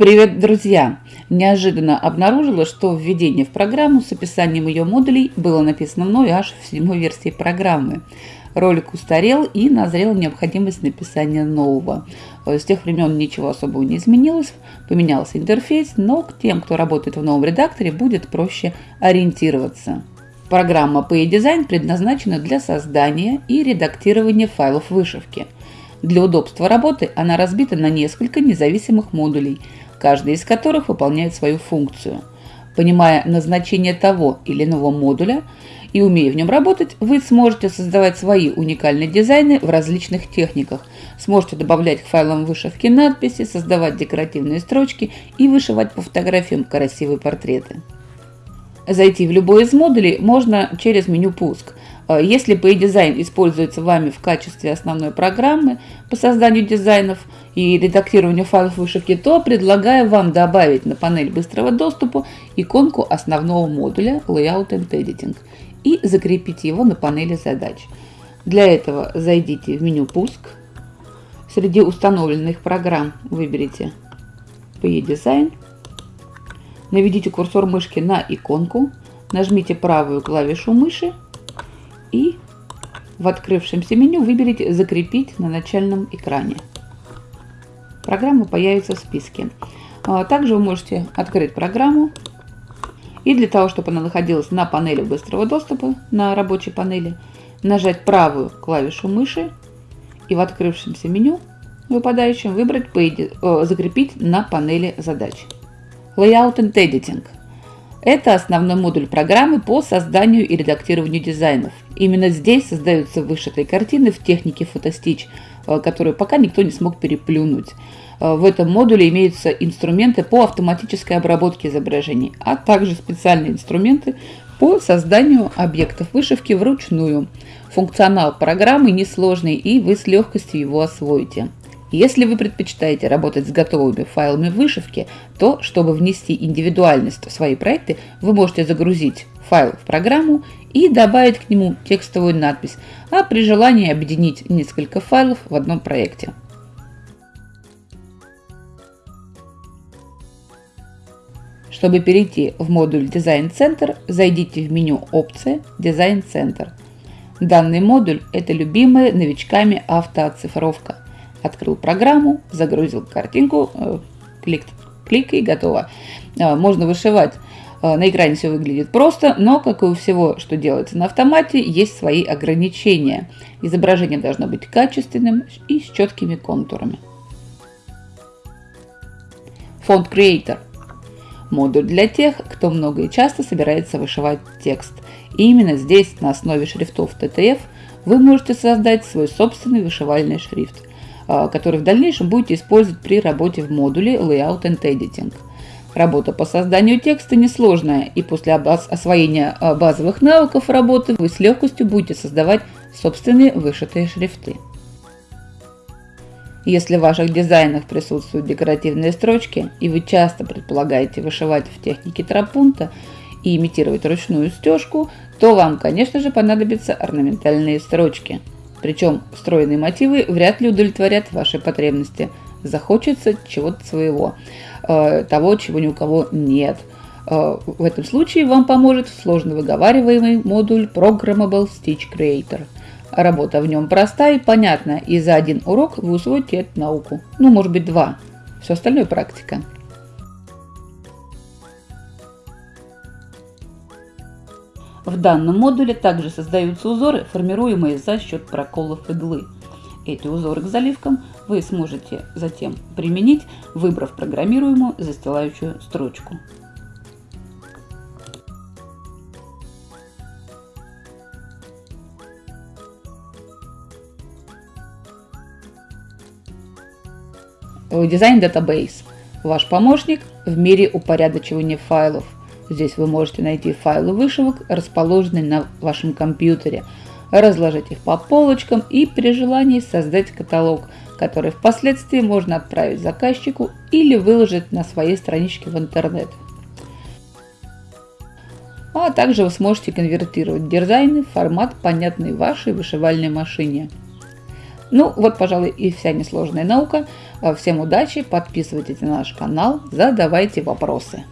Привет, друзья! Неожиданно обнаружила, что введение в программу с описанием ее модулей было написано мной аж в седьмой версии программы. Ролик устарел и назрела необходимость написания нового. С тех времен ничего особого не изменилось, поменялся интерфейс, но к тем, кто работает в новом редакторе, будет проще ориентироваться. Программа PayDesign предназначена для создания и редактирования файлов вышивки. Для удобства работы она разбита на несколько независимых модулей – каждый из которых выполняет свою функцию. Понимая назначение того или иного модуля и умея в нем работать, вы сможете создавать свои уникальные дизайны в различных техниках, сможете добавлять к файлам вышивки надписи, создавать декоративные строчки и вышивать по фотографиям красивые портреты. Зайти в любой из модулей можно через меню «Пуск». Э, если PayDesign используется вами в качестве основной программы по созданию дизайнов и редактированию файлов вышивки, то предлагаю вам добавить на панель быстрого доступа иконку основного модуля Layout and Editing и закрепить его на панели задач. Для этого зайдите в меню «Пуск». Среди установленных программ выберите PayDesign. Наведите курсор мышки на иконку, нажмите правую клавишу мыши и в открывшемся меню выберите «Закрепить на начальном экране». Программа появится в списке. А, также вы можете открыть программу и для того, чтобы она находилась на панели быстрого доступа, на рабочей панели, нажать правую клавишу мыши и в открывшемся меню выпадающем выбрать «Закрепить на панели задач». Layout and Editing – это основной модуль программы по созданию и редактированию дизайнов. Именно здесь создаются вышитые картины в технике фотостич, э, которую пока никто не смог переплюнуть. Э, в этом модуле имеются инструменты по автоматической обработке изображений, а также специальные инструменты по созданию объектов вышивки вручную. Функционал программы несложный и вы с легкостью его освоите. Если вы предпочитаете работать с готовыми файлами вышивки, то, чтобы внести индивидуальность в свои проекты, вы можете загрузить файл в программу и добавить к нему текстовую надпись, а при желании объединить несколько файлов в одном проекте. Чтобы перейти в модуль Design Center, зайдите в меню «Опции», «Design Center». Данный модуль – это любимая новичками автооцифровка – открыл программу, загрузил картинку, э, клик, клик и готово. Э, можно вышивать. Э, на экране все выглядит просто, но, как и у всего, что делается на автомате, есть свои ограничения. Изображение должно быть качественным и с четкими контурами. Фонд Creator – модуль для тех, кто много и часто собирается вышивать текст. И именно здесь, на основе шрифтов TTF, вы можете создать свой собственный вышивальный шрифт – который в дальнейшем будете использовать при работе в модуле Layout and Editing. Работа по созданию текста несложная, и после освоения а, базовых навыков работы вы с легкостью будете создавать собственные вышитые шрифты. Если в ваших дизайнах присутствуют декоративные строчки, и вы часто предполагаете вышивать в технике трапунта и имитировать ручную стежку, то вам, конечно же, понадобятся орнаментальные строчки – причем встроенные мотивы вряд ли удовлетворят ваши потребности. Захочется чего-то своего, э, того, чего ни у кого нет. Э, в этом случае вам поможет сложно выговариваемый модуль Programmable Stitch Creator. Работа в нем проста и понятна, и за один урок вы усвоите эту науку. Ну, может быть, два. Все остальное практика. В данном модуле также создаются узоры, формируемые за счет проколов иглы. Эти узоры к заливкам вы сможете затем применить, выбрав программируемую застилающую строчку. Дизайн Database – ваш помощник в мире упорядочивания файлов – Здесь вы можете найти файлы вышивок, расположенные на вашем компьютере, разложить их по полочкам и при желании создать каталог, который впоследствии можно отправить заказчику или выложить на своей страничке в интернет. А также вы сможете конвертировать дизайны в формат, понятный вашей вышивальной машине. Ну, вот, пожалуй, и вся несложная наука. Всем удачи, подписывайтесь на наш канал, задавайте вопросы.